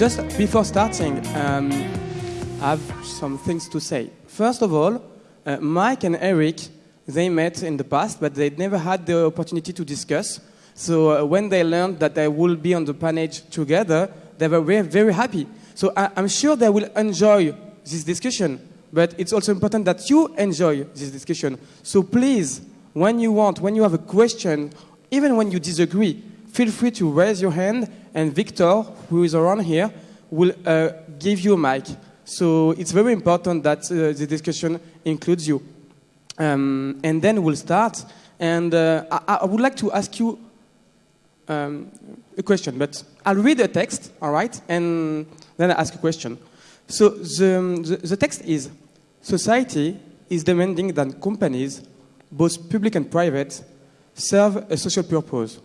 just before starting, um, I have some things to say. First of all, uh, Mike and Eric, they met in the past, but they never had the opportunity to discuss. So uh, when they learned that they will be on the panel together, they were very, very happy. So I, I'm sure they will enjoy this discussion, but it's also important that you enjoy this discussion. So please, when you want, when you have a question, even when you disagree, feel free to raise your hand, and Victor, who is around here, will uh, give you a mic. So it's very important that uh, the discussion includes you. Um, and then we'll start. And uh, I, I would like to ask you um, a question, but I'll read a text, all right, and then I'll ask a question. So the, the, the text is Society is demanding that companies, both public and private, serve a social purpose.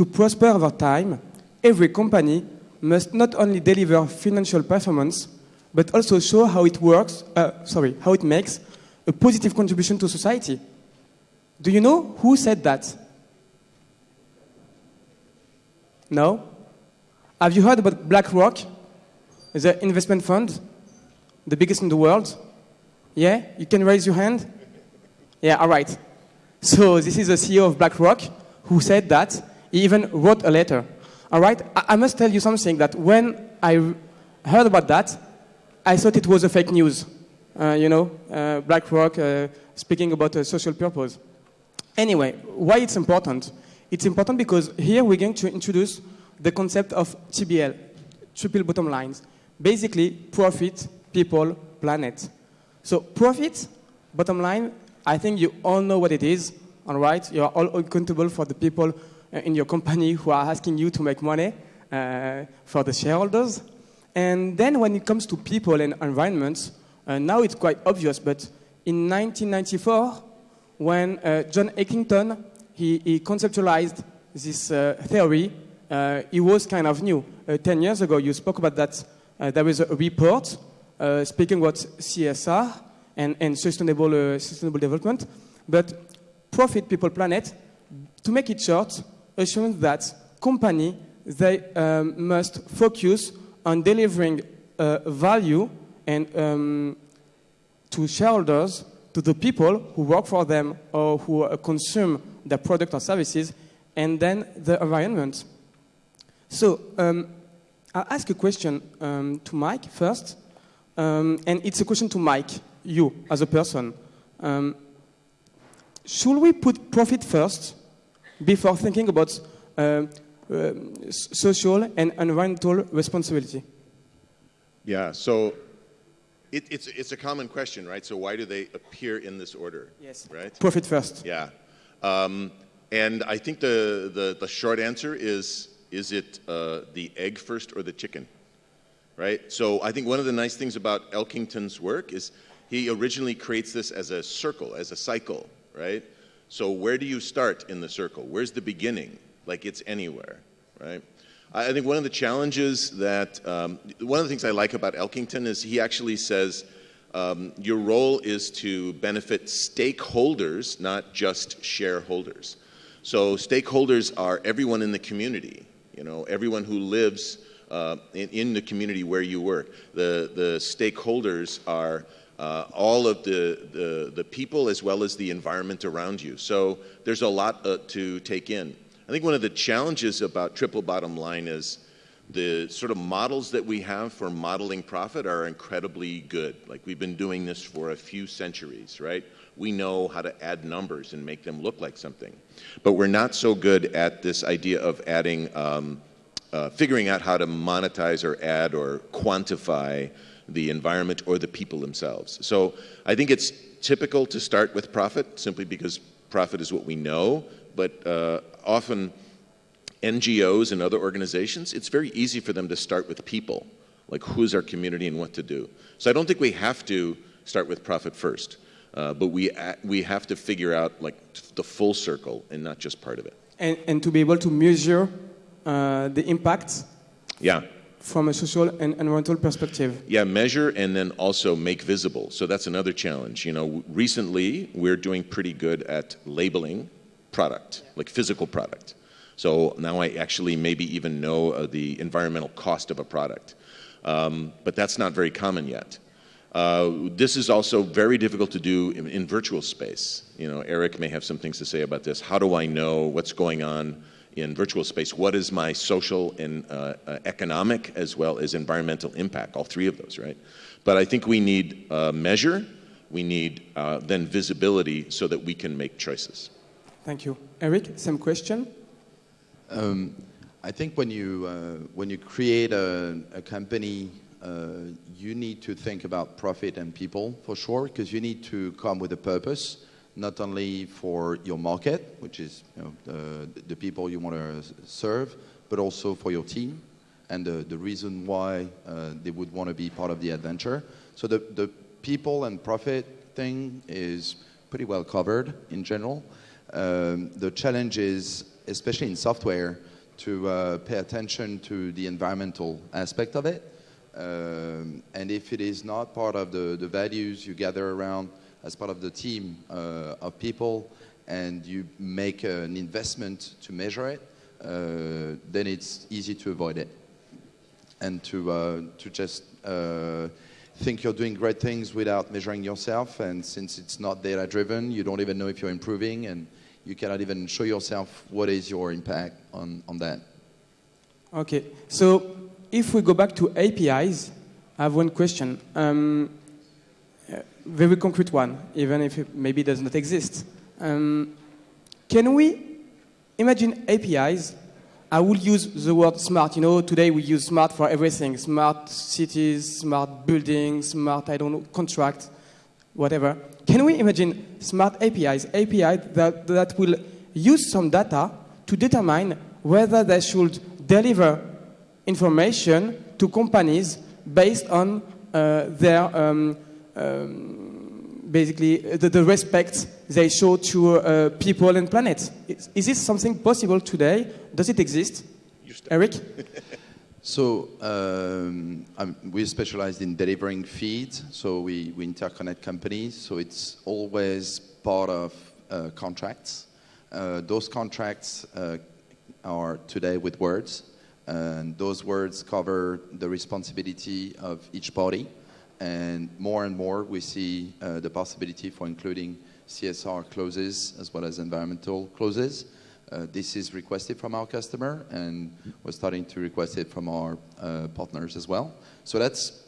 To prosper over time, every company must not only deliver financial performance, but also show how it works, uh, sorry, how it makes a positive contribution to society. Do you know who said that? No? Have you heard about BlackRock, the investment fund, the biggest in the world? Yeah? You can raise your hand? Yeah, all right. So this is the CEO of BlackRock who said that. He even wrote a letter. All right? I, I must tell you something that when I heard about that, I thought it was a fake news. Uh, you know, uh, BlackRock uh, speaking about a social purpose. Anyway, why it's important? It's important because here we're going to introduce the concept of TBL, triple bottom lines. Basically, profit, people, planet. So profit, bottom line, I think you all know what it is, all right? You are all accountable for the people uh, in your company who are asking you to make money uh, for the shareholders. And then when it comes to people and environments, uh, now it's quite obvious, but in 1994, when uh, John Elkington, he, he conceptualized this uh, theory, uh, it was kind of new. 10 years ago, you spoke about that. there was a report speaking about CSR and, and sustainable, sustainable development, but profit, people, planet, to make it short, assumes that company, they um, must focus on delivering uh, value and um, to shareholders, to the people who work for them or who uh, consume their product or services, and then the environment. So um, I'll ask a question um, to Mike first, um, and it's a question to Mike, you as a person. Um, should we put profit first before thinking about uh, uh, social and environmental responsibility? Yeah, so it, it's, it's a common question, right? So why do they appear in this order? Yes. Right? Profit first. Yeah. Um, and I think the, the, the, short answer is, is it uh, the egg first or the chicken? Right? So I think one of the nice things about Elkington's work is he originally creates this as a circle, as a cycle, right? So where do you start in the circle? Where's the beginning? Like it's anywhere, right? I think one of the challenges that, um, one of the things I like about Elkington is he actually says um, your role is to benefit stakeholders, not just shareholders. So stakeholders are everyone in the community, you know, everyone who lives uh, in, in, the community where you work. The, the stakeholders are uh, all of the, the, the, people as well as the environment around you. So there's a lot uh, to take in. I think one of the challenges about triple bottom line is the sort of models that we have for modeling profit are incredibly good. Like we've been doing this for a few centuries, right? We know how to add numbers and make them look like something. But we're not so good at this idea of adding, um, uh, figuring out how to monetize or add or quantify the environment or the people themselves. So I think it's typical to start with profit simply because profit is what we know, but uh, often NGOs and other organizations, it's very easy for them to start with people, like who's our community and what to do. So I don't think we have to start with profit first, uh, but we, we have to figure out like the full circle and not just part of it. And, and to be able to measure uh, the impact yeah. From a social and environmental perspective. Yeah, measure and then also make visible. So that's another challenge. You know, recently we're doing pretty good at labeling product, like physical product. So now I actually maybe even know uh, the environmental cost of a product. Um, but that's not very common yet. Uh, this is also very difficult to do in, in, virtual space. You know, Eric may have some things to say about this. How do I know what's going on in virtual space? What is my social and uh, uh, economic as well as environmental impact? All three of those, right? But I think we need uh, measure, we need uh, then visibility so that we can make choices. Thank you. Eric, same question? Um, I think when you, uh, when you create a, a company uh, you need to think about profit and people for sure, because you need to come with a purpose, not only for your market, which is you know, the, the people you want to serve, but also for your team and the, the reason why uh, they would want to be part of the adventure. So the, the people and profit thing is pretty well covered in general. Um, the challenge is, especially in software, to uh, pay attention to the environmental aspect of it um, and if it is not part of the, the values you gather around as part of the team uh, of people and you make an investment to measure it, uh, then it's easy to avoid it. And to, uh, to just think you're doing great things without measuring yourself. And since it's not data driven, you don't even know if you're improving and you cannot even show yourself what is your impact on, on that. Okay, so if we go back to APIs, I have one question. Um, very concrete one, even if it maybe does not exist. Um, can we imagine APIs? I will use the word smart. You know, today we use smart for everything. Smart cities, smart buildings, smart, I don't know, contract, whatever. Can we imagine smart APIs, API that, that will use some data to determine whether they should deliver information to companies based on uh, their um, um, basically the, the, respect they show to uh, people and planet. Is, is, this something possible today? Does it exist? Eric? so um, we're specialized in delivering feeds, so we, we interconnect companies, so it's always part of uh, contracts. Uh, those contracts uh, are today with words, and those words cover the responsibility of each party. And more and more, we see uh, the possibility for including CSR clauses as well as environmental clauses. Uh, this is requested from our customer, and we're starting to request it from our uh, partners as well. So that's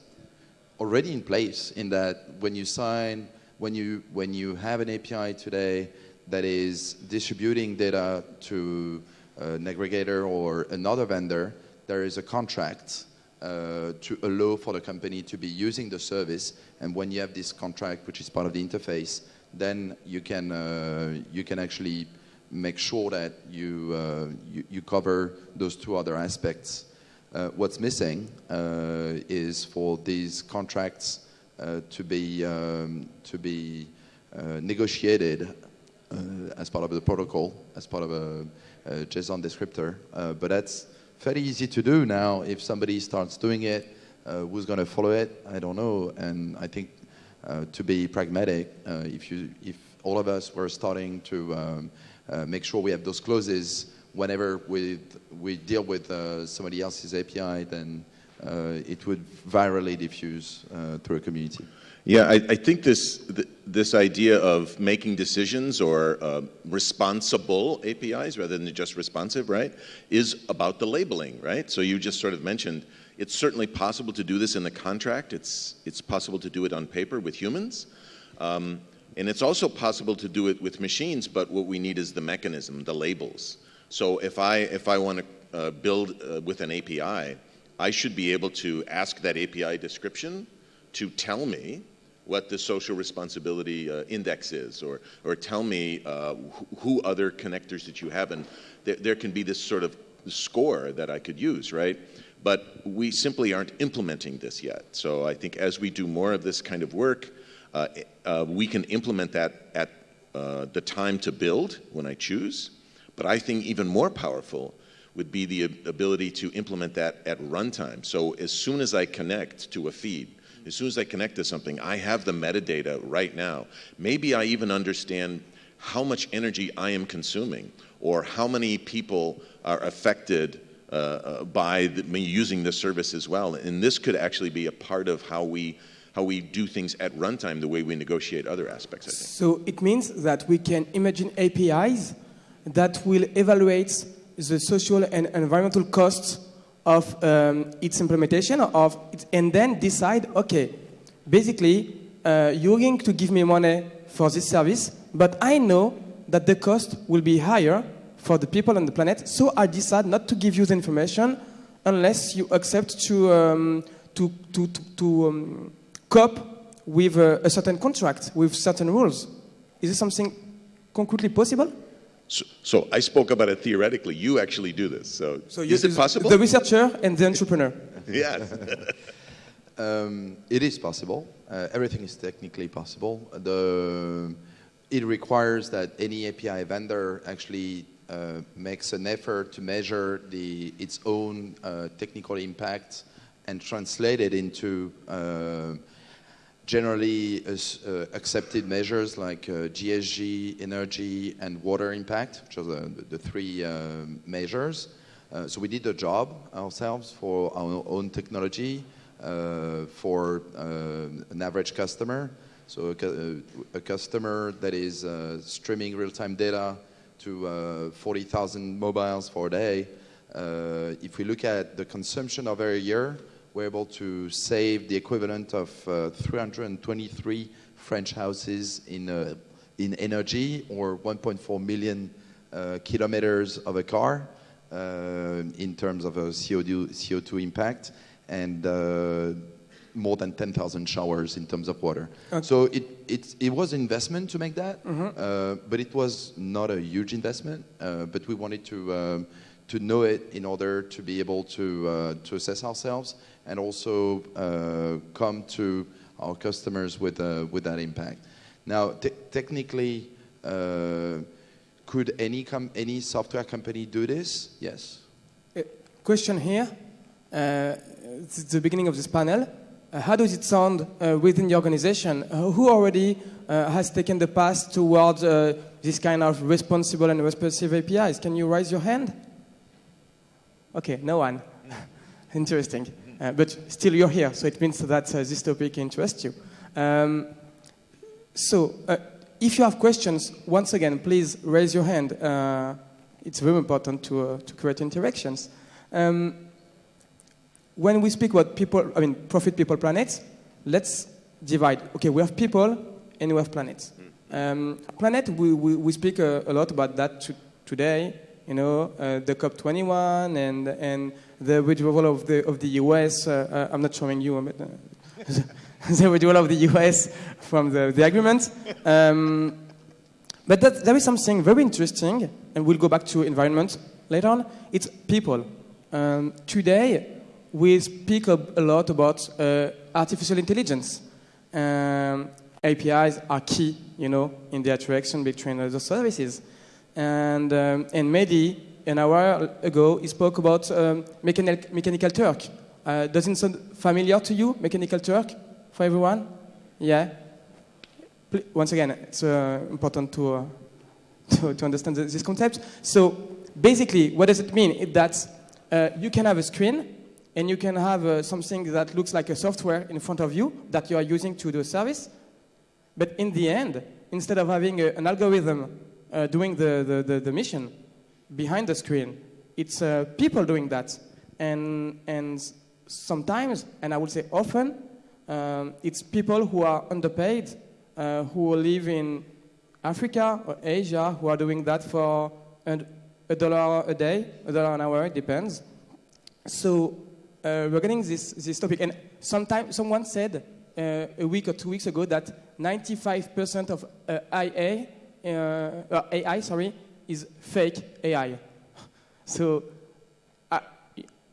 already in place in that when you sign, when you, when you have an API today that is distributing data to an aggregator or another vendor, there is a contract uh, to allow for the company to be using the service. And when you have this contract, which is part of the interface, then you can, uh, you can actually make sure that you, uh, you, you, cover those two other aspects. Uh, what's missing uh, is for these contracts uh, to be, um, to be negotiated as part of the protocol, as part of a uh, JSON descriptor. But that's very easy to do now. If somebody starts doing it, uh, who's going to follow it? I don't know. And I think to be pragmatic, if, you, if all of us were starting to um, make sure we have those clauses whenever we, we deal with uh, somebody else's API, then uh, it would virally diffuse uh, through a community. Yeah, I, I think this th this idea of making decisions or uh, responsible APIs rather than just responsive, right, is about the labeling, right? So you just sort of mentioned it's certainly possible to do this in the contract. It's it's possible to do it on paper with humans. Um, and it's also possible to do it with machines, but what we need is the mechanism, the labels. So if I, if I want to uh, build uh, with an API, I should be able to ask that API description to tell me what the social responsibility uh, index is, or, or tell me uh, who other connectors that you have, and there, there can be this sort of score that I could use, right? But we simply aren't implementing this yet. So I think as we do more of this kind of work, uh, uh we can implement that at uh, the time to build when I choose. But I think even more powerful would be the ability to implement that at runtime. So as soon as I connect to a feed, as soon as I connect to something, I have the metadata right now. Maybe I even understand how much energy I am consuming, or how many people are affected uh, uh, by the, me using the service as well. And this could actually be a part of how we how we do things at runtime, the way we negotiate other aspects. I think. So it means that we can imagine APIs that will evaluate the social and environmental costs of um, its implementation of it, and then decide, okay, basically, uh, you're going to give me money for this service, but I know that the cost will be higher for the people on the planet, so I decide not to give you the information unless you accept to, um, to, to, to, to um, cope with a, a certain contract, with certain rules. Is this something concretely possible? So, so I spoke about it theoretically. You actually do this. So, you- is it possible? The researcher and the entrepreneur. yes. Um, it is possible. Uh, everything is technically possible. The, it requires that any API vendor actually uh, makes an effort to measure the, its own uh, technical impact and translate it into uh, generally uh, accepted measures like uh, GHG, energy, and water impact, which are the, the three uh, measures. Uh, so we did the job ourselves for our own technology uh, for uh, an average customer. So a, a customer that is streaming real-time data to uh, 40,000 mobiles for a day. If we look at the consumption over a year, we're able to save the equivalent of uh, 323 French houses in, uh, in energy or 1.4 million uh, kilometers of a car uh, in terms of a CO2, CO2 impact and uh, more than 10,000 showers in terms of water. So it, it, it was an investment to make that, uh, but it was not a huge investment. Uh, but we wanted to, um, to know it in order to be able to, uh, to assess ourselves and also uh, come to our customers with, uh, with that impact. Now, te- technically, uh, could any, any software company do this? Yes. Uh, question here. Uh, it's the beginning of this panel. Uh, how does it sound uh, within the organization? Uh, who already uh, has taken the path towards uh, this kind of responsible and responsive APIs? Can you raise your hand? Okay, no one. Interesting. Uh, but still, you're here, so it means that uh, this topic interests you. Um, so, uh, if you have questions, once again, please raise your hand. It's very important to, to create interactions. Um, when we speak about people, I mean, profit, people, planets, let's divide. Okay, we have people and we have planets. Um, planet, we, we, we speak a, a lot about that to, today. You know, uh, the COP21 and, and the withdrawal of the, of the US. Uh, uh, I'm not showing you, but, uh, the withdrawal of the US from the, the agreement. Um, but that, there is something very interesting, and we'll go back to environment later on. It's people. Um, today, we speak a, a lot about uh, artificial intelligence. Um, APIs are key, you know, in the interaction between the services. And, um, and Mehdi, an hour ago, he spoke about um, mechanical, mechanical Turk. Uh, does it sound familiar to you, Mechanical Turk, for everyone? Yeah? Pl- Once again, it's uh, important to, uh, to, to understand th- this concept. So basically, what does it mean? It, that uh, you can have a screen and you can have uh, something that looks like a software in front of you that you are using to do a service. But in the end, instead of having a, an algorithm uh, doing the, the, the, the mission behind the screen, it's uh, people doing that. And, and sometimes, and I would say often, um, it's people who are underpaid, uh, who live in Africa or Asia, who are doing that for an, a dollar a day, a dollar an hour, it depends. So uh, regarding this, this topic, and sometime, someone said uh, a week or two weeks ago that 95% of uh, IA, uh, uh, AI sorry, is fake AI. So uh,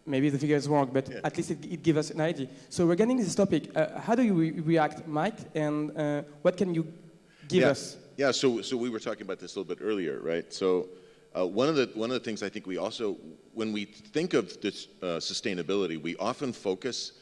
maybe the figure is wrong, but at least it, it gives us an idea. So regarding this topic, uh, how do you re- react, Mike, and uh, what can you give yeah. us? Yeah, so, so we were talking about this a little bit earlier, right? So uh, one, of the, one of the things I think we also, when we think of this uh, sustainability, we often focus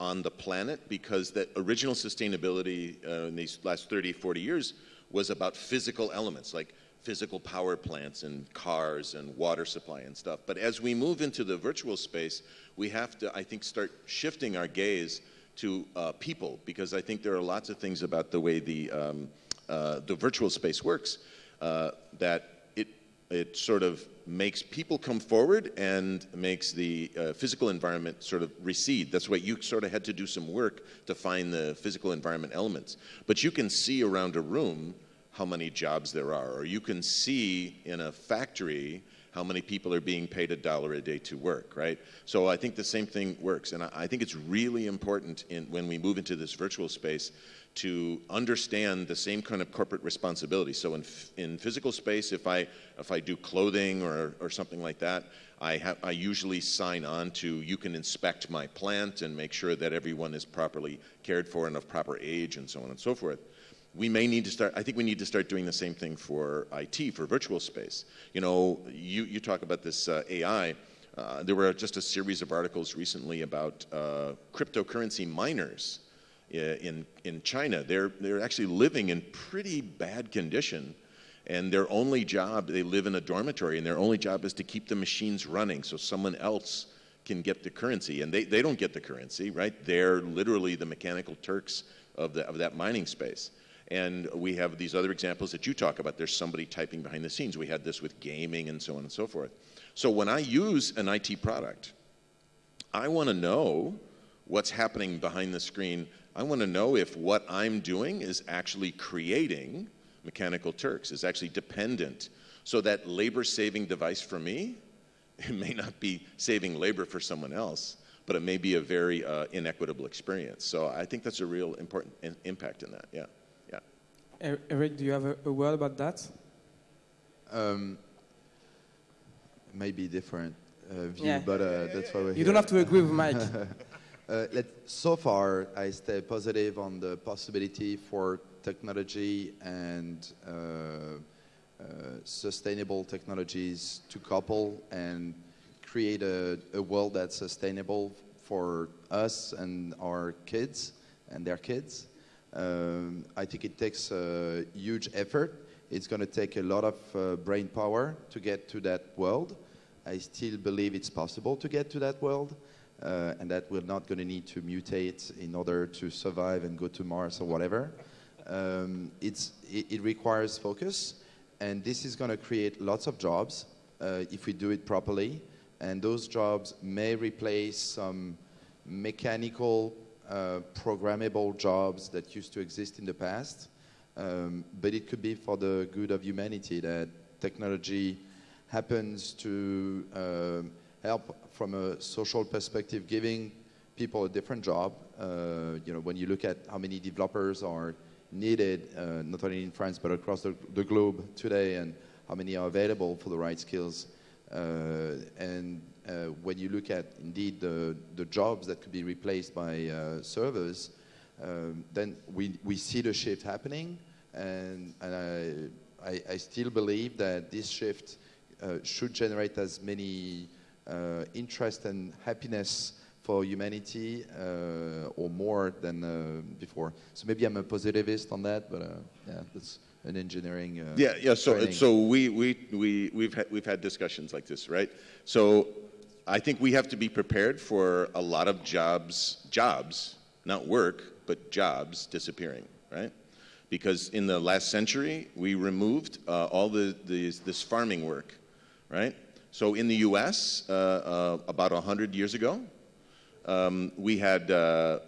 on the planet because that original sustainability uh, in these last 30, 40 years was about physical elements like physical power plants and cars and water supply and stuff. But as we move into the virtual space, we have to, I think, start shifting our gaze to uh, people because I think there are lots of things about the way the, um, uh, the virtual space works uh, that it, it sort of makes people come forward and makes the uh, physical environment sort of recede. That's why you sort of had to do some work to find the physical environment elements. But you can see around a room how many jobs there are, or you can see in a factory how many people are being paid a dollar a day to work, right? So I think the same thing works, and I, I think it's really important in, when we move into this virtual space to understand the same kind of corporate responsibility. So in, in physical space, if I, if I do clothing or, or something like that, I, have, I usually sign on to you can inspect my plant and make sure that everyone is properly cared for and of proper age and so on and so forth we may need to start, I think we need to start doing the same thing for IT, for virtual space. You know, you, you talk about this uh, AI. Uh, there were just a series of articles recently about uh, cryptocurrency miners in, in China. They're, they're actually living in pretty bad condition and their only job, they live in a dormitory and their only job is to keep the machines running so someone else can get the currency. And they, they don't get the currency, right? They're literally the mechanical Turks of, the, of that mining space. And we have these other examples that you talk about. There's somebody typing behind the scenes. We had this with gaming and so on and so forth. So when I use an IT product, I want to know what's happening behind the screen. I want to know if what I'm doing is actually creating mechanical Turks, is actually dependent. So that labor saving device for me, it may not be saving labor for someone else, but it may be a very uh, inequitable experience. So I think that's a real important impact in that, yeah. Eric, do you have a, a word about that? Um, maybe different uh, view, yeah. but uh, that's why we're You here. don't have to agree with Mike. uh, so far, I stay positive on the possibility for technology and uh, uh, sustainable technologies to couple and create a, a world that's sustainable for us and our kids and their kids. Um, I think it takes a huge effort. It's going to take a lot of uh, brain power to get to that world. I still believe it's possible to get to that world, uh, and that we're not going to need to mutate in order to survive and go to Mars or whatever. Um, it's, it, it, requires focus, and this is going to create lots of jobs uh, if we do it properly. And those jobs may replace some mechanical uh, programmable jobs that used to exist in the past. Um, but it could be for the good of humanity that technology happens to uh, help from a social perspective, giving people a different job. Uh, you know, when you look at how many developers are needed, uh, not only in France but across the, the, globe today, and how many are available for the right skills, and uh, when you look at indeed the, the jobs that could be replaced by uh, servers, um, then we, we see the shift happening. And, and I, I, I still believe that this shift uh, should generate as many uh, interest and happiness for humanity uh, or more than uh, before. So maybe I'm a positivist on that, but yeah, that's an engineering. yeah, yeah. So, training. so we we we we've had, we've had discussions like this, right? So I think we have to be prepared for a lot of jobs, jobs, not work, but jobs disappearing, right? Because in the last century, we removed uh, all the, the, this farming work, right? So in the US, uh, uh, about 100 years ago, um, we had uh,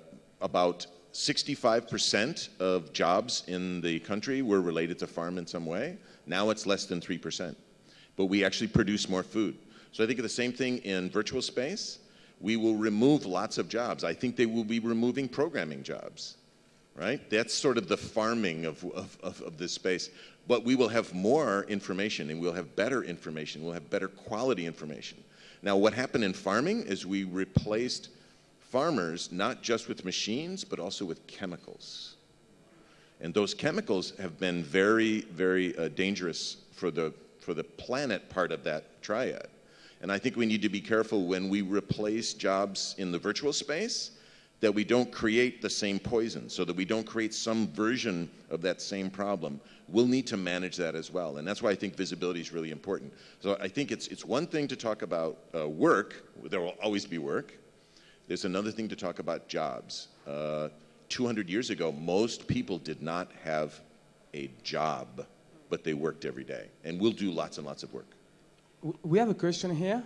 about 65% of jobs in the country were related to farm in some way. Now it's less than 3%. But we actually produce more food. So I think of the same thing in virtual space. We will remove lots of jobs. I think they will be removing programming jobs, right? That's sort of the farming of, of, of, of this space. But we will have more information and we'll have better information. We'll have better quality information. Now, what happened in farming is we replaced farmers not just with machines, but also with chemicals. And those chemicals have been very, very uh, dangerous for the, for the planet part of that triad. And I think we need to be careful when we replace jobs in the virtual space that we don't create the same poison, so that we don't create some version of that same problem. We'll need to manage that as well, and that's why I think visibility is really important. So I think it's it's one thing to talk about uh, work. There will always be work. There's another thing to talk about jobs. Uh, 200 years ago, most people did not have a job, but they worked every day, and we'll do lots and lots of work. We have a question here.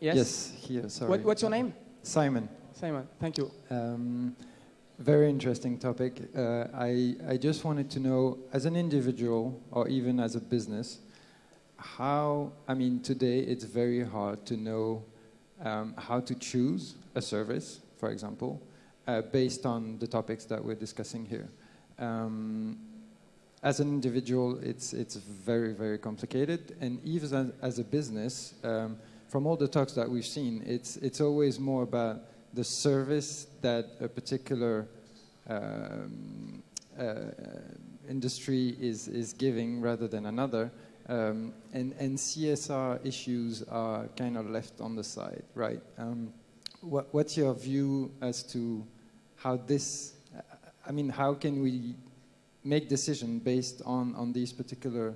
Yes. Yes, here, sorry. What, what's your name? Simon. Simon. Thank you. Um, very interesting topic. Uh, I, I just wanted to know, as an individual or even as a business, how, I mean, today it's very hard to know um, how to choose a service, for example, uh, based on the topics that we're discussing here. Um, as an individual, it's, it's very, very complicated. And even as, as a business, um, from all the talks that we've seen, it's, it's always more about the service that a particular um, uh, industry is, is giving rather than another. Um, and, and CSR issues are kind of left on the side, right? Um, what, what's your view as to how this, I mean, how can we make decision based on, on these particular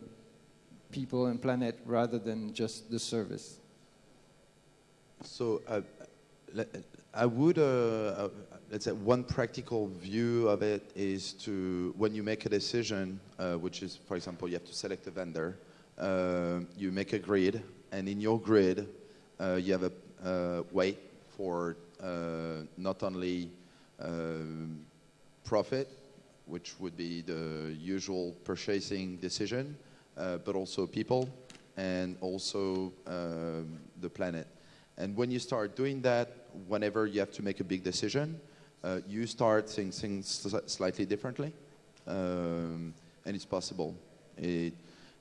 people and planet rather than just the service? So uh, I would, uh, uh, let's say, one practical view of it is to when you make a decision, uh, which is, for example, you have to select a vendor. Uh, you make a grid, and in your grid, uh, you have a weight for uh, not only um, profit, which would be the usual purchasing decision, but also people and also um, the planet. And when you start doing that, whenever you have to make a big decision, uh, you start seeing things slightly differently. Um, and it's possible. It,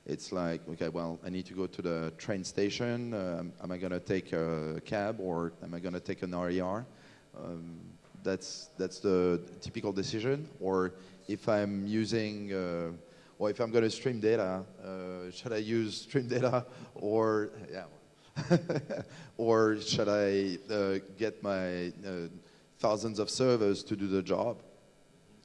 it's like, okay, well, I need to go to the train station. Um, am I going to take a cab or am I going to take an RER? Um, that's, that's the typical decision. Or if I'm using, uh, or if I'm going to stream data, uh, should I use stream data or, yeah, or should I uh, get my uh, thousands of servers to do the job?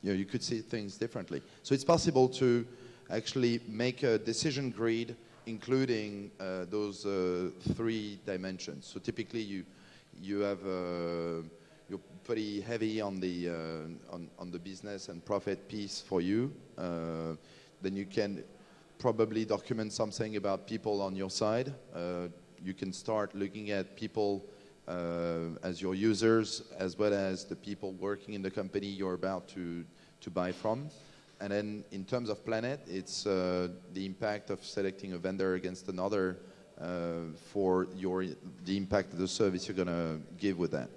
You know, you could see things differently. So it's possible to actually make a decision grid including uh, those uh, three dimensions. So typically you you have uh, you're pretty heavy on the uh, on, on the business and profit piece for you. Uh, then you can probably document something about people on your side. Uh, you can start looking at people as your users, as well as the people working in the company you're about to, to buy from. And then in terms of planet, it's uh, the impact of selecting a vendor against another uh, for your, the impact of the service you're going to give with that.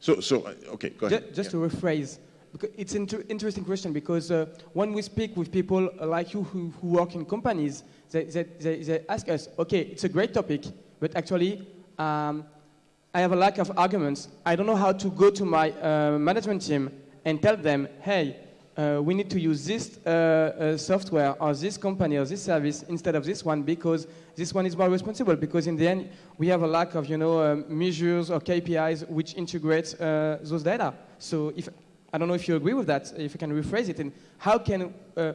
So, so uh, okay, go Ju- ahead. Just Yeah. to rephrase, it's an inter- interesting question because uh, when we speak with people like you who, who work in companies, they, they, they, they ask us, okay, it's a great topic, but actually, um, I have a lack of arguments. I don't know how to go to my uh, management team and tell them, hey, uh, we need to use this uh, uh, software or this company or this service instead of this one because this one is more responsible. Because in the end, we have a lack of you know um, measures or KPIs which integrate uh, those data. So if I don't know if you agree with that, if you can rephrase it, and how can uh,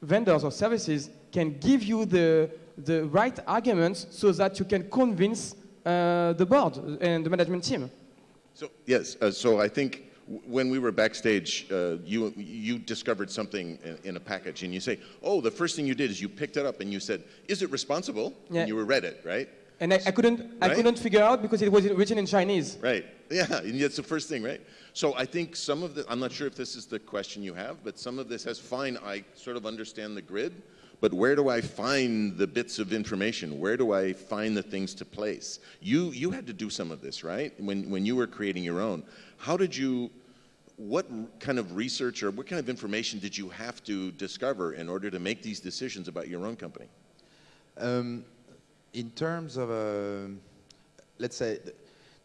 vendors or services can give you the the right arguments so that you can convince uh, the board and the management team. So yes, uh, so I think when we were backstage, uh, you you discovered something in, in a package, and you say, "Oh, the first thing you did is you picked it up and you said, is it responsible?" Yeah. And you were read it, right? And I, I couldn't I couldn't figure out because it was written in Chinese. Right. Yeah, and that's the first thing, right? So I think some of the, I'm not sure if this is the question you have, but some of this has fine, I sort of understand the grid, but where do I find the bits of information? Where do I find the things to place? You, you had to do some of this, right? When, when you were creating your own. How did you, what kind of research or what kind of information did you have to discover in order to make these decisions about your own company? Um, in terms of, uh, let's say,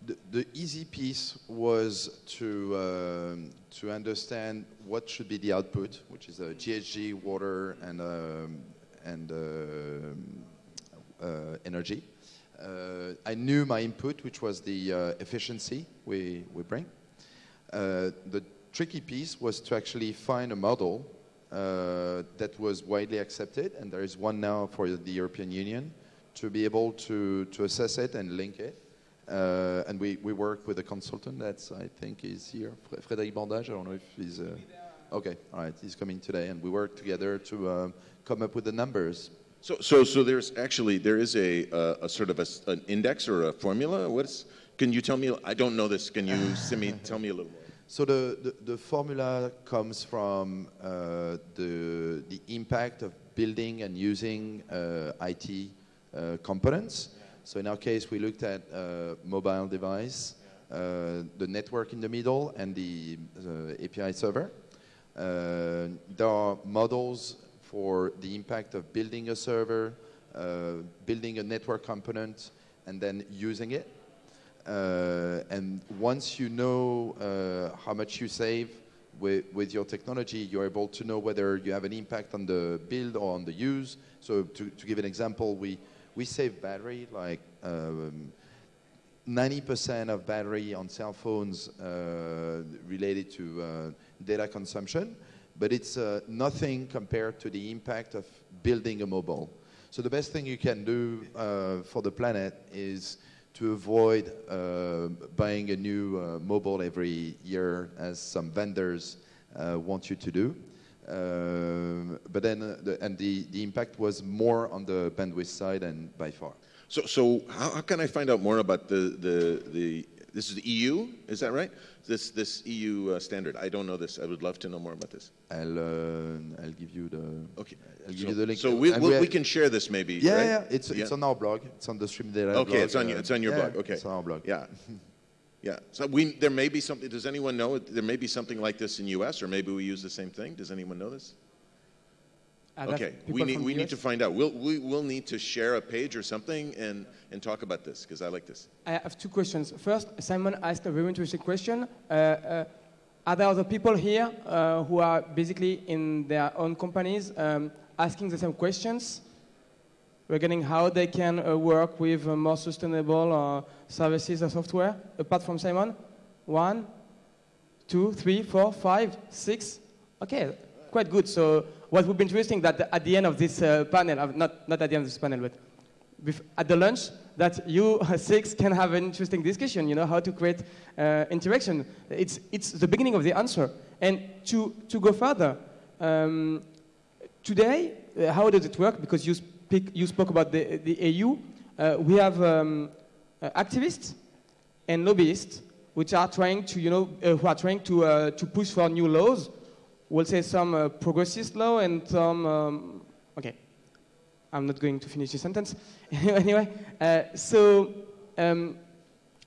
the, the easy piece was to um, to understand what should be the output, which is uh, GHG, water, and um, and um uh, energy. Uh, I knew my input, which was the uh, efficiency we, we bring. Uh, the tricky piece was to actually find a model uh, that was widely accepted, and there is one now for the European Union, to be able to, to assess it and link it. Uh, and we, we work with a consultant that I think, is here, Fr- Frédéric Bordage. I don't know if he's. Uh, okay, all right, he's coming today, and we work together to um, come up with the numbers. So, so, so there's actually there is a, a, a sort of a an index or a formula. What's can you tell me? I don't know this. Can you send me, tell me a little? So the, the, the formula comes from uh, the, the impact of building and using uh, IT uh, components. So in our case, we looked at uh, mobile device, uh, the network in the middle, and the uh, API server. There are models for the impact of building a server, building a network component, and then using it. Uh, and once you know uh, how much you save with, with your technology, you're able to know whether you have an impact on the build or on the use. So to, to give an example, we, we save battery, like um, 90% of battery on cell phones uh, related to uh, data consumption, but it's uh, nothing compared to the impact of building a mobile. So the best thing you can do uh, for the planet is to avoid uh, buying a new uh, mobile every year, as some vendors uh, want you to do. Um, but then, uh, the, and the, the impact was more on the bandwidth side and by far. So, so how, how can I find out more about the, the, the this is the EU, is that right? This, this EU uh, standard. I don't know this. I would love to know more about this. I'll, uh, I'll give you the. Okay. I'll give so, you the link. So we, we- we can share this maybe. Yeah, right? yeah, it's, it's on our blog. It's on the Stream Data Okay, blog. it's on your- it's on your yeah, blog, okay. It's on our blog. Yeah. Yeah. So we, there may be something, does anyone know, there may be something like this in US, or maybe we use the same thing? Does anyone know this? There Okay, we need, we the need to find out. We'll, we will need to share a page or something and, and talk about this, because I like this. I have two questions. First, Simon asked a very interesting question. Uh, uh, are there other people here uh, who are basically in their own companies um, asking the same questions regarding how they can uh, work with uh, more sustainable uh, services or software? Apart from Simon, one, two, three, four, five, six. Okay, quite good. So what would be interesting that at the end of this uh, panel, uh, not, not at the end of this panel, but at the lunch, that you six can have an interesting discussion, you know, how to create uh, interaction. It's, it's the beginning of the answer. And to, to go further, um, today, uh, how does it work? Because you, speak, you spoke about the, the AU. Uh, we have um, uh, activists and lobbyists which are trying to, you know, uh, who are trying to, to push for new laws. We'll say some uh, progressist law and some, um, okay, I'm not going to finish the sentence. anyway, uh, so um,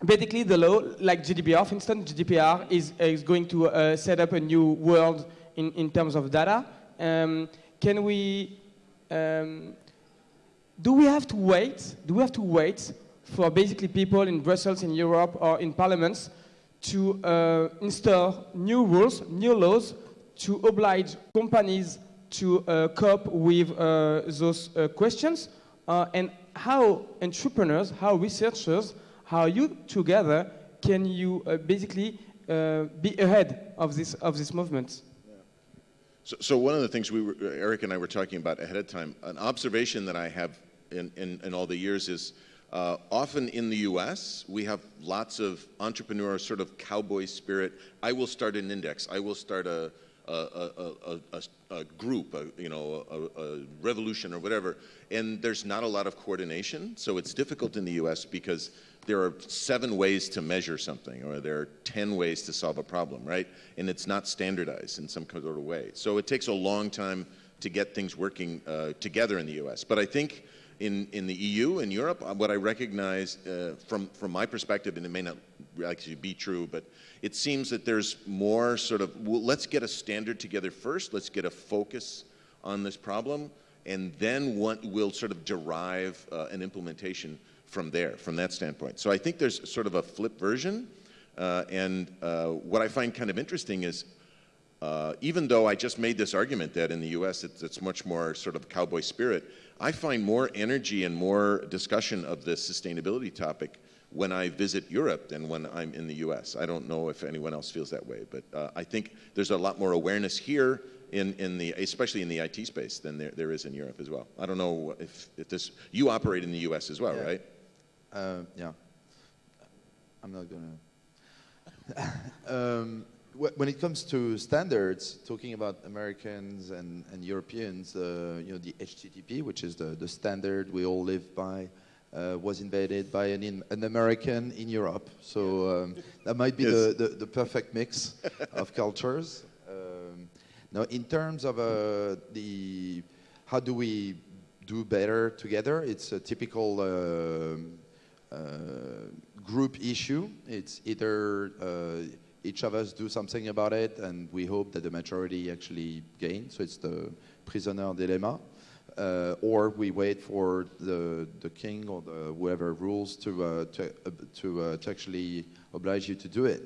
basically the law, like GDPR, for instance, GDPR is, is going to uh, set up a new world in, in terms of data. Um, can we, um, do we have to wait, do we have to wait for basically people in Brussels, in Europe, or in parliaments to uh, install new rules, new laws to oblige companies to uh, cope with uh, those uh, questions uh, and how entrepreneurs, how researchers, how you together can you uh, basically uh, be ahead of this, of this movement? So, so one of the things we were, Eric and I were talking about ahead of time, an observation that I have in, in, in all the years is uh, often in the U.S. we have lots of entrepreneur sort of cowboy spirit. I will start an index. I will start a a, a, a, group, you know, a, revolution or whatever, and there's not a lot of coordination. So it's difficult in the U.S. because there are seven ways to measure something, or there are ten ways to solve a problem, right? And it's not standardized in some sort of way. So it takes a long time to get things working uh, together in the U.S. But I think in, in the EU and Europe, uh, what I recognize uh, from, from my perspective, and it may not actually be true, but it seems that there's more sort of, well, let's get a standard together first, let's get a focus on this problem, and then what we'll sort of derive uh, an implementation from there, from that standpoint. So I think there's sort of a flip version, uh, and uh, what I find kind of interesting is uh, even though I just made this argument that in the US it's, it's much more sort of cowboy spirit, I find more energy and more discussion of this sustainability topic when I visit Europe than when I'm in the US. I don't know if anyone else feels that way, but uh, I think there's a lot more awareness here in, in the, especially in the IT space than there, there is in Europe as well. I don't know if, if this, you operate in the US as well, Yeah. right? Uh, yeah. I'm not gonna. um, wh- when it comes to standards, talking about Americans and, and Europeans, uh, you know, the HTTP, which is the, the standard we all live by, uh, was invaded by an, in, an American in Europe. So um, that might be Yes. the, the, the perfect mix of cultures. Um, now, in terms of uh, the how do we do better together, it's a typical um, uh, group issue. It's either uh, each of us do something about it, and we hope that the majority actually gain. So it's the prisoner dilemma, uh, or we wait for the the king or the whoever rules to uh, to uh, to, uh, to actually oblige you to do it.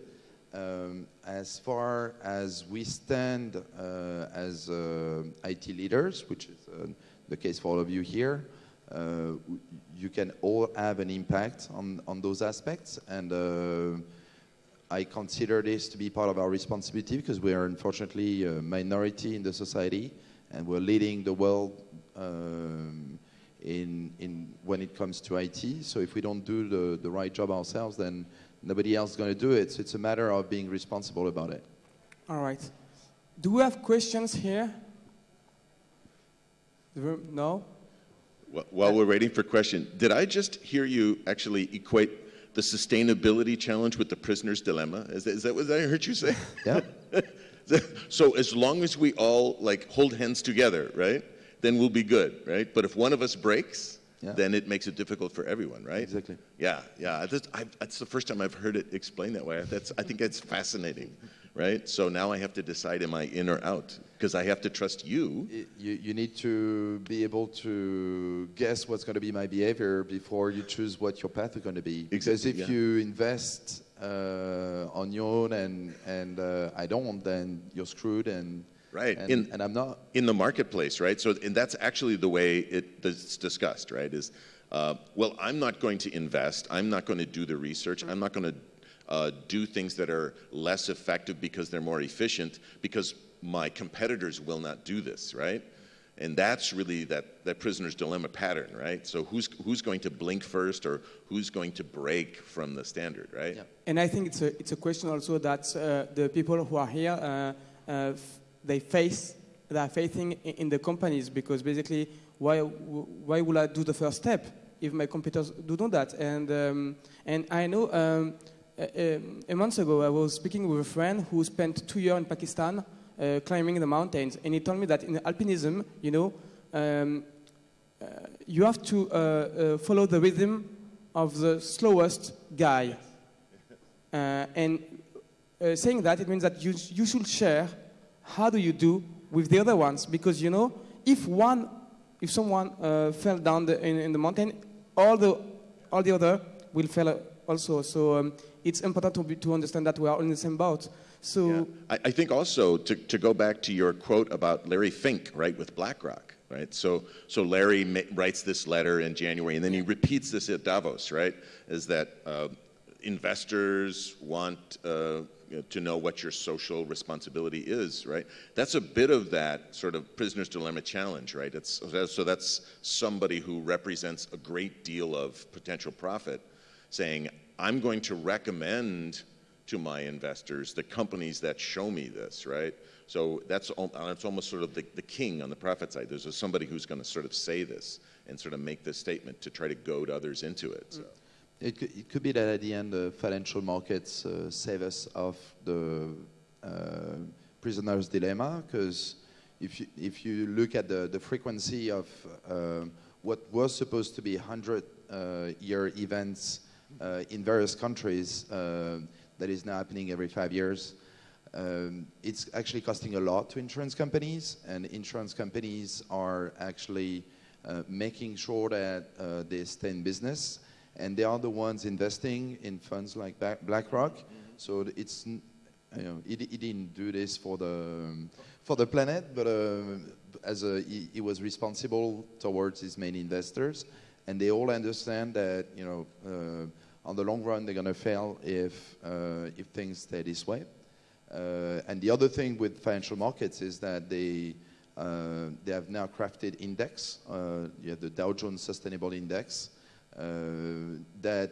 Um, as far as we stand uh, as IT leaders, which is the case for all of you here, you can all have an impact on, on those aspects. And I consider this to be part of our responsibility because we are unfortunately a minority in the society and we're leading the world um, in, in when it comes to IT. So if we don't do the, the right job ourselves, then nobody else is going to do it. So it's a matter of being responsible about it. All right. Do we have questions here? The room- No? Wh- While we're waiting for question, did I just hear you actually equate the sustainability challenge with the prisoner's dilemma? Is that, is that what I heard you say? Yeah. so as long as we all like hold hands together, right, then we'll be good, right? But if one of us breaks, Yeah. then it makes it difficult for everyone, right? Exactly. Yeah, yeah. That's, I, that's the first time I've heard it explained that way. That's, I think that's fascinating, right? So now I have to decide: am I in or out? Because I have to trust you. You, you need to be able to guess what's going to be my behavior before you choose what your path is going to be. Because Exactly, if yeah. you invest uh, on your own and, and uh, I don't, then you're screwed and, Right. and, In- and I'm not. in the marketplace, right? So, and that's actually the way it, it's discussed, right? Is uh, well, I'm not going to invest. I'm not going to do the research. I'm not going to uh, do things that are less effective because they're more efficient because my competitors will not do this, right? And that's really that, that prisoner's dilemma pattern, right? So who's who's going to blink first, or who's going to break from the standard, right? Yeah. And I think it's a, it's a question also that uh, the people who are here, uh, uh, f- they face, they are facing i- in the companies because basically, why, why would I do the first step if my competitors do do that? And, um, and I know um, a, a- a month ago I was speaking with a friend who spent two years in Pakistan uh, climbing the mountains, and he told me that in alpinism, you know, um, uh, you have to uh, uh, follow the rhythm of the slowest guy. Uh, and uh, saying that, it means that you, you should share how do you do with the other ones. Because, you know, if one, if someone fell down the, in, in the mountain, all the, all the other will fall also. So um, it's important to, be, to understand that we are all in the same boat. So, Yeah. I, I think also to, to go back to your quote about Larry Fink, right, with BlackRock, right? So, so Larry writes this letter in January, and then he repeats this at Davos, right? Is that uh, investors want uh, to know what your social responsibility is, right? That's a bit of that sort of prisoner's dilemma challenge, right? It's, so that's somebody who represents a great deal of potential profit saying, I'm going to recommend to my investors the companies that show me this, right? So that's, that's almost sort of the, the king on the profit side. There's a, somebody who's going to sort of say this and sort of make this statement to try to goad others into it. So. It could, it could be that at the end the financial markets uh, save us of the uh, prisoner's dilemma because if you, if you look at the, the frequency of uh, what was supposed to be 100 uh, year events uh, in various countries uh, that is now happening every five years, um, it's actually costing a lot to insurance companies, and insurance companies are actually uh, making sure that uh, they stay in business, and they are the ones investing in funds like BlackRock. So it's you know, di- he didn't do this for the um, for the planet, but uh, as a, he, he was responsible towards his main investors, and they all understand that you know uh, on the long run they're going to fail if uh, if things stay this way. Uh, and the other thing with financial markets is that they uh, they have now crafted index, uh, the Dow Jones Sustainable Index, uh, that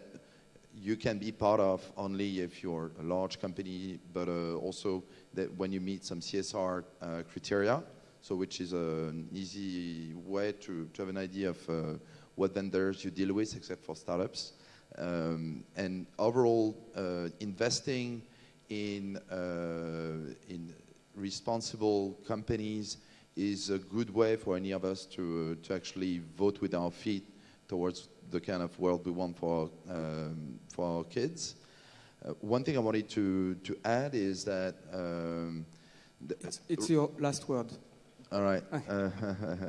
you can be part of only if you're a large company, but uh, also that when you meet some CSR criteria, so which is an easy way to, to have an idea of what vendors you deal with, except for startups. Um, and overall, uh, investing in, uh, in responsible companies is a good way for any of us to, uh, to actually vote with our feet towards the kind of world we want for, um, for our kids. Uh, one thing I wanted to, to add is that. Um, It's, it's your last word. all right.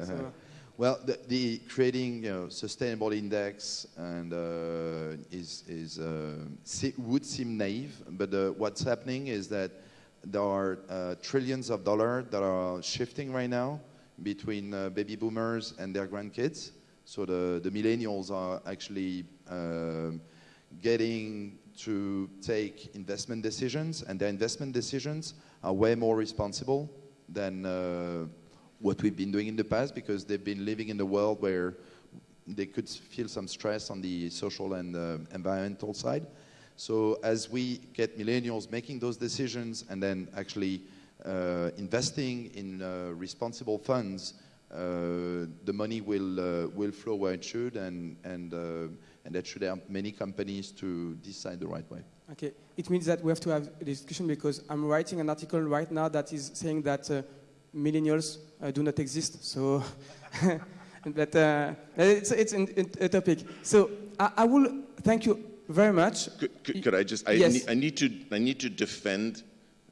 So- well, the, the creating you know, sustainable index and uh, is is uh, would seem naive, but uh, what's happening is that there are uh, trillions of dollars that are shifting right now between uh, baby boomers and their grandkids. So the, the millennials are actually um, getting to take investment decisions, and their investment decisions are way more responsible than uh, what we've been doing in the past because they've been living in a world where they could feel some stress on the social and uh, environmental side. So as we get millennials making those decisions and then actually uh, investing in uh, responsible funds, uh, the money will uh, will flow where it should, and and uh, and that should help many companies to decide the right way. Okay, it means that we have to have a discussion because I'm writing an article right now that is saying that millennials uh, do not exist. So, but uh, it's it's an, a topic. So I, I will thank you very much. Could, could, could I just? I, Yes. need, I need to. I need to defend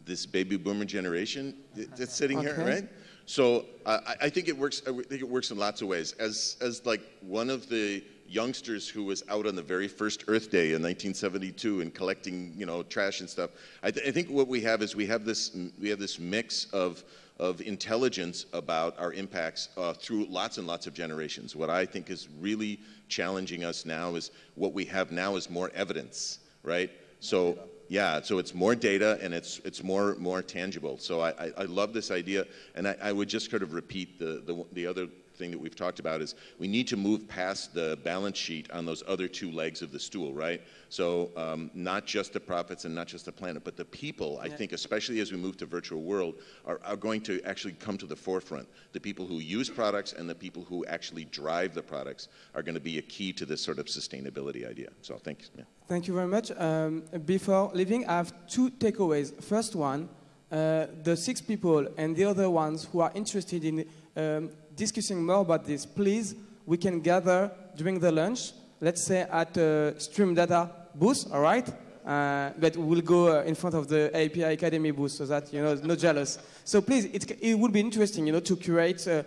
this baby boomer generation that's sitting here, right? So I, I think it works. I think it works in lots of ways. As as like one of the youngsters who was out on the very first Earth Day in 1972 and collecting, you know, trash and stuff. I, th- I think what we have is we have this we have this mix of of intelligence about our impacts uh, through lots and lots of generations. What I think is really challenging us now is what we have now is more evidence, right? So yeah, so it's more data and it's it's more more tangible. So I, I, I love this idea, and I, I would just sort of repeat the, the the other thing that we've talked about is we need to move past the balance sheet on those other two legs of the stool, right? So um, not just the profits and not just the planet, but the people. I think, especially as we move to virtual world, are, are going to actually come to the forefront. The people who use products and the people who actually drive the products are going to be a key to this sort of sustainability idea. So thanks. Yeah. Thank you very much. Um, before leaving, I have two takeaways. First one, uh, the six people and the other ones who are interested in um, discussing more about this, please, we can gather during the lunch, let's say at uh, Stream Data booth, all right? Uh, but we'll go uh, in front of the API Academy booth so that, you know, no jealous. So please, it, it would be interesting, you know, to curate uh,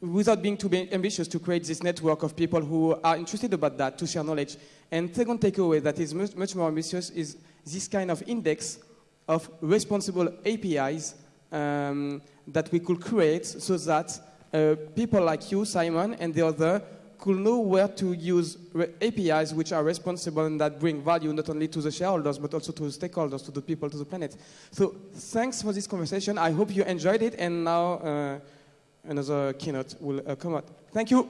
without being too ambitious to create this network of people who are interested about that to share knowledge. And second takeaway that is much, much more ambitious is this kind of index of responsible APIs um, that we could create so that people like you, Simon, and the other could know where to use APIs which are responsible and that bring value not only to the shareholders but also to the stakeholders, to the people, to the planet. So thanks for this conversation. I hope you enjoyed it. And now uh, another keynote will uh, come out. Thank you.